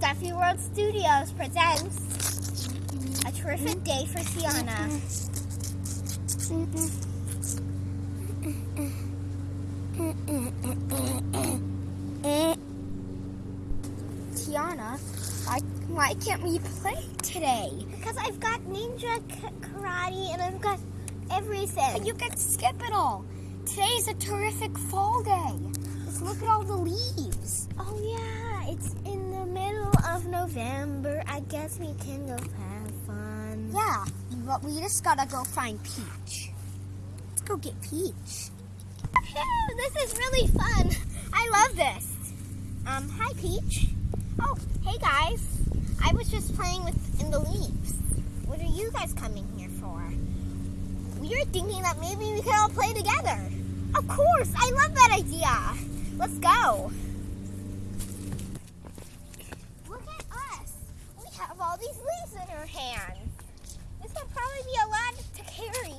Stuffy World Studios presents a terrific day for Tiana. Tiana, why, why can't we play today? Because I've got ninja karate and I've got everything. You can skip it all. Today's a terrific fall day. Just look at all the leaves. Oh yeah, it's in the middle of November. I guess we can go have fun. Yeah, but we just gotta go find Peach. Let's go get Peach. Phew, this is really fun. I love this. Um, hi Peach. Oh, hey guys. I was just playing with in the leaves. What are you guys coming here for? We were thinking that maybe we could all play together. Of course, I love that idea. Let's go. Look at us. We leaves in our hands. This will probably be a lot to carry.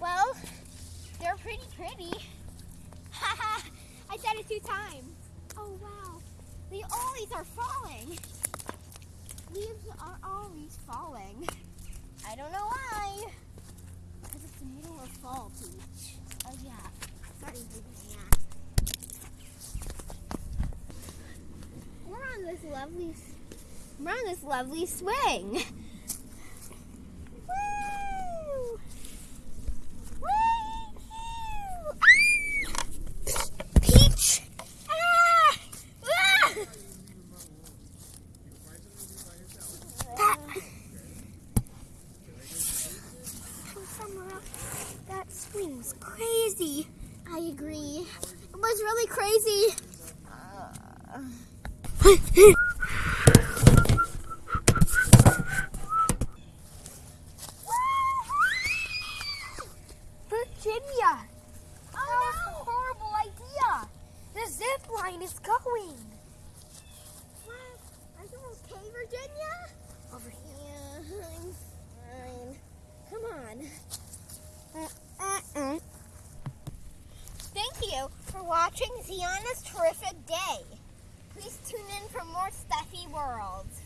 Well, they're pretty pretty. Haha, I said it two times. Oh wow, they always are falling. Leaves are always falling. I don't know why. Because it's the middle of fall, Peach. Oh yeah, sorry, baby. We're on this lovely, we're on this lovely swing. That, that swing's crazy. I agree. It was really crazy. Uh, Virginia! Oh, that was a horrible idea! The zip line is going! What? Are you okay, Virginia? Over here. I'm fine. Come on. Uh-uh. Thank you for watching Tiana's Terrific Day. Please tune in for more Stuffy Worlds.